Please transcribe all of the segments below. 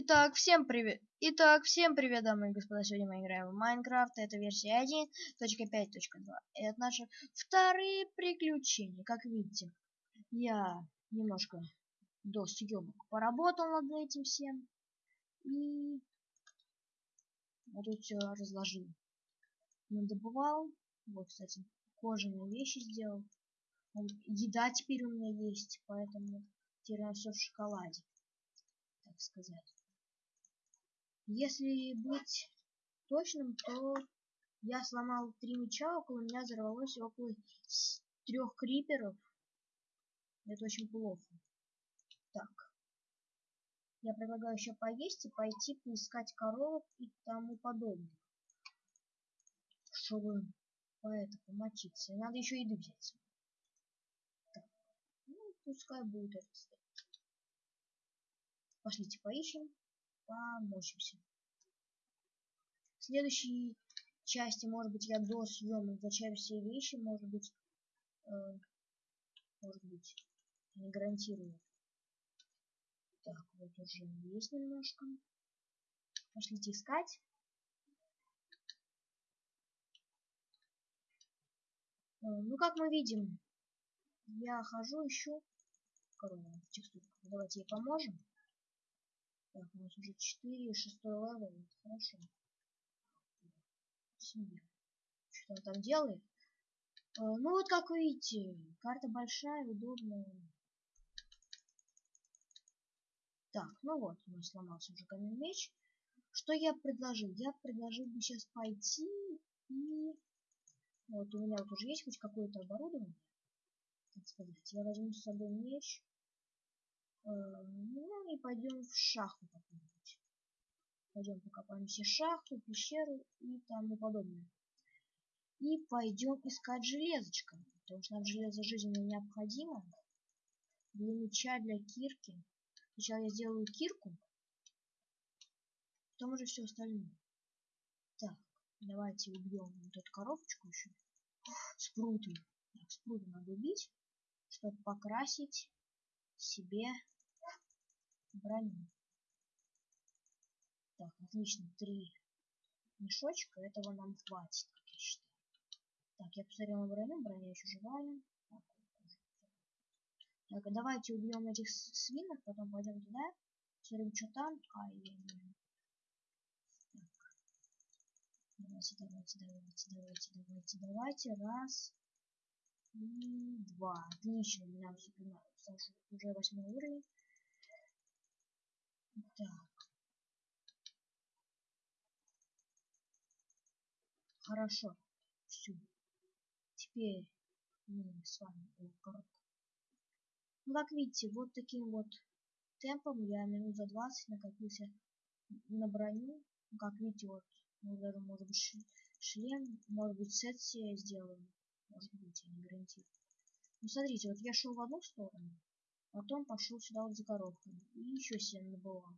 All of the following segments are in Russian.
Итак, всем привет. Итак, всем привет, дамы и господа. Сегодня мы играем в Майнкрафт. Это версия 1.5.2. Это наши вторые приключения. Как видите, я немножко до съемок поработал над этим всем. И вот тут все разложил. Надобывал. Вот, кстати, кожаные вещи сделал. Еда теперь у меня есть, поэтому теперь все в шоколаде, так сказать. Если быть точным, то я сломал три меча, около меня взорвалось около трех криперов. Это очень плохо. Так. Я предлагаю еще поесть и пойти поискать коровок и тому подобное. Чтобы по это помочиться. И надо еще еды взять. Так. Ну, пускай будет это. Пошлите поищем помочимся. В следующей части, может быть, я до съемок зачем все вещи, может быть, э, может быть, не гарантирую. Так, вот уже есть немножко. Пошлите искать. Э, ну, как мы видим, я хожу, ищу корову в текстурках. Давайте ей поможем. Так, у нас уже 4, 6 level. Хорошо. Свинья. Что он там делает? Э, ну вот как видите, карта большая, удобная. Так, ну вот, у нас сломался уже каменный меч. Что я предложил? Я предложил бы сейчас пойти и... Вот у меня вот уже есть хоть какое-то оборудование. Так сказать, я возьму с собой меч. Э, ну и пойдем в шахту. Пойдем покопаем все шахту, пещеру и тому подобное. И пойдем искать железочка. Потому что нам железо жизненно необходимо. Для меча, для кирки. Сначала я сделаю кирку. Потом уже все остальное. Так, давайте убьем вот эту коробочку еще. Спруты. Так, спруты надо убить, чтобы покрасить себе броню. Так, отлично, три мешочка, этого нам хватит, как я считаю. Так, я посмотрел на броню, броня еще живая. Так, так а давайте убьем этих свинок, потом пойдем туда, посмотрим, что там. Ай, я не... Так. Давайте, давайте, давайте, давайте, давайте, давайте. Раз. И два. Отлично, у меня уже восьмой уровень. Так. Хорошо. Все. Теперь мы с вами о, коробка. Ну, как видите, вот таким вот темпом я минут за 20 накопился на броню. Ну, как видите, вот, ну, даже, может быть, шлем, может быть, сет сделаю. Может быть, я не гарантирую. Ну, смотрите, вот я шел в одну сторону, Потом пошел сюда вот за коробками. И еще 7 набывал.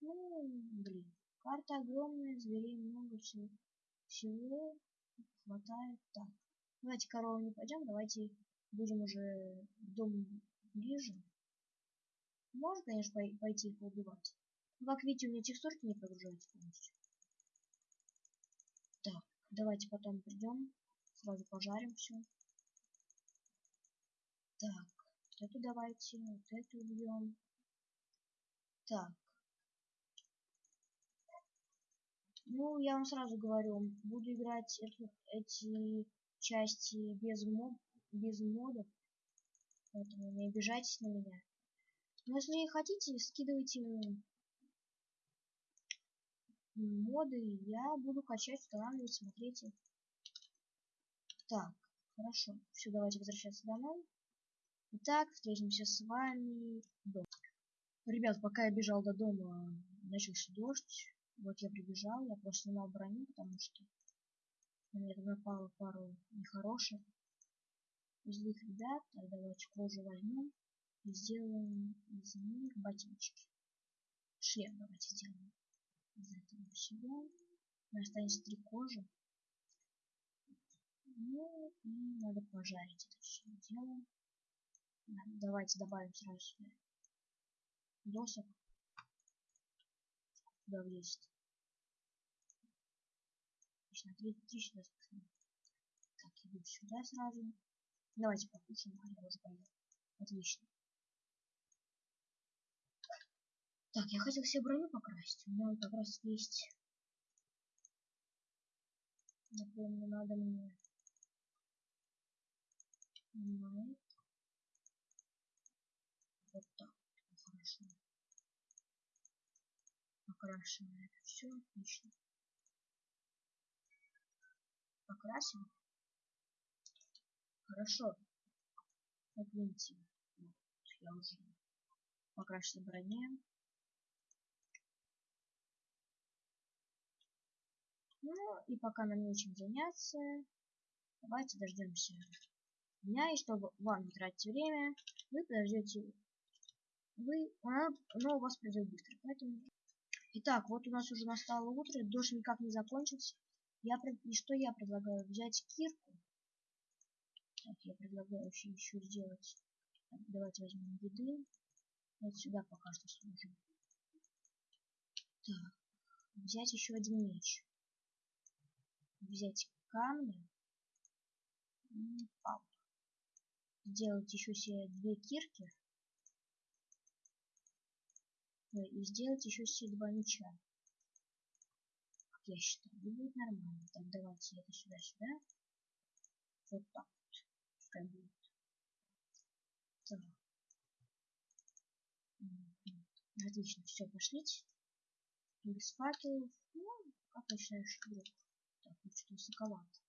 Ну, блин. Карта огромная, зверей много, всего, всего хватает. Так, давайте корову не пойдем, давайте будем уже в дом ближе. Можно, конечно, пойти их убивать. Но, как видите, у меня текстурки не прогружаются полностью. Так, давайте потом придем, сразу пожарим все. Так, эту давайте, вот эту убьем. Так. Ну, я вам сразу говорю, буду играть эту, эти части без, мод, без модов. Поэтому не обижайтесь на меня. Но если хотите, скидывайте моды, я буду качать, устанавливать, смотрите. Так, хорошо. Все, давайте возвращаться домой. Итак, встретимся с вами дома. Ребят, пока я бежал до дома, начался дождь. Вот я прибежал, я просто снимал броню, потому что на меня напало пару нехороших злых ребят. Так, давайте кожу возьмем и сделаем из них ботиночки. Шлем давайте сделаем из этого всего. У нас останется три кожи. Ну и надо пожарить это все дело. Давайте добавим сразу сюда досок. Куда влезет? Отлично, три, спасибо. Так, иду сюда сразу. Давайте покушаем, а я уже поел. Отлично. Так, я хотел себе броню покрасить. У меня вот как раз есть. Напомню, надо мне Понимает. Вот так. Хорошо. Покрашено это все. Отлично. Покрасим. Хорошо. Вот, я уже покрасил броне. Ну и пока нам нечем заняться, давайте дождемся дня, и чтобы вам не тратить время, вы подождете, вы, она, но у вас придет быстро, поэтому... Итак, вот у нас уже настало утро, дождь никак не закончился. Я, и что я предлагаю? Взять кирку. Так, я предлагаю еще, еще сделать. Так, давайте возьмем еды. Вот сюда пока что сложим. Так, взять еще один меч. Взять камни. Сделать еще себе две кирки. И сделать еще себе два меча. Как я считаю, будет нормально. Так, давайте это сюда-сюда. Вот так вот. Пускай будет. Так. Отлично, все, пошлите. Без факелов. Ну, как что друг. Так, ну что высоковато.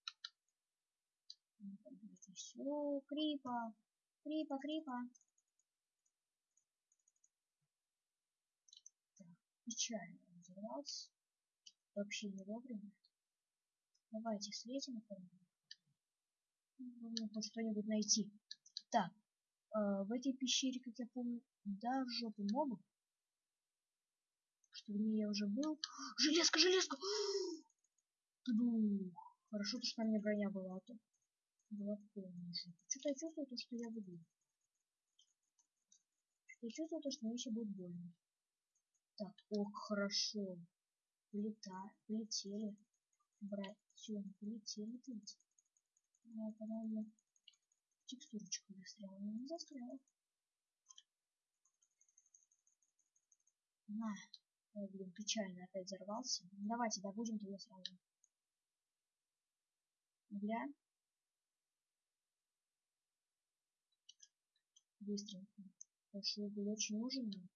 Все, крипа. Крипа, крипа. Печально взорвался. Вообще не вовремя. Давайте слезем Нужно хоть что-нибудь найти. Так, э, в этой пещере, как я помню, да, в жопу мобов. Что в ней я уже был. Железка, железка! Хорошо, что на мне броня была, а то была полная Что-то я чувствую, то, что я буду. Я чувствую, то, что мне еще будет больно. Так, ох, хорошо. Полета, полетели. Брать, все, полетели тут. Я, по-моему, текстурочка застряла. Не застряла. На. Ой, блин, печально опять взорвался. Давайте добудем туда сразу. Гля. быстренько. Потому что был очень нужен нам.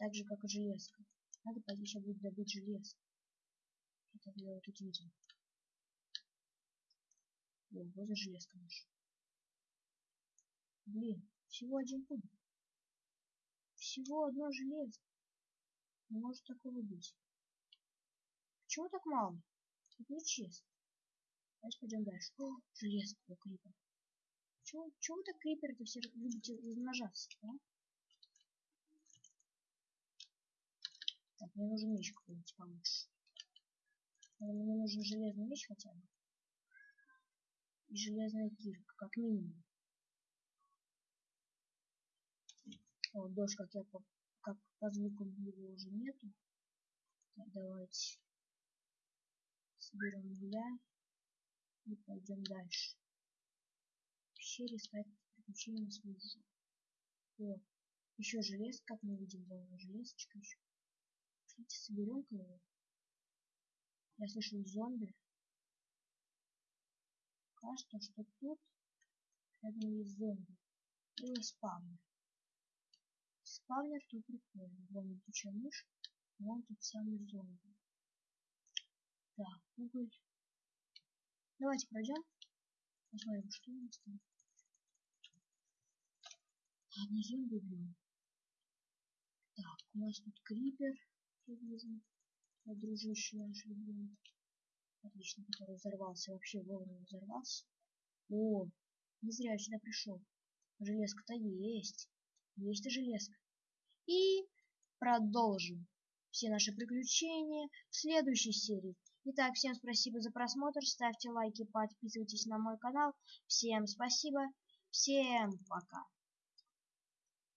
Так же, как и железка. Надо пойти сейчас будет добыть железо. Это я вот тут видел. Вот и железка наша. Блин, всего один пункт. Всего одно железо. Не может такого быть. Почему так мало? Это нечестно. Давайте пойдем дальше. О, железка у крипа. Чего, чего вы так крипер-то все любите размножаться, да? Так, мне нужен меч какой-нибудь получше. Мне нужен железный меч хотя бы. И железная кирка, как минимум. Вот дождь, как я по, как по звукам его уже нету. Так, давайте соберем угля и пойдем дальше пещере искать приключения свою жизнь. Вот. Еще желез, как мы видим, вон железочка еще. Пошлите, соберем-ка его. Я слышал зомби. Кажется, что тут рядом есть зомби. Или спавнер. Спавнер тут прикольный. Вон летучая мышь. Вон тут самый зомби. Так, уголь. Давайте пройдем. Посмотрим, что у нас там. Ладно, зомби убьем. Так, у нас тут крипер привязан. Дружище наш любимый. Отлично, который взорвался. Вообще вовремя взорвался. О, не зря я сюда пришел. Железка-то есть. Есть и железка. И продолжим все наши приключения в следующей серии. Итак, всем спасибо за просмотр, ставьте лайки, подписывайтесь на мой канал. Всем спасибо, всем пока.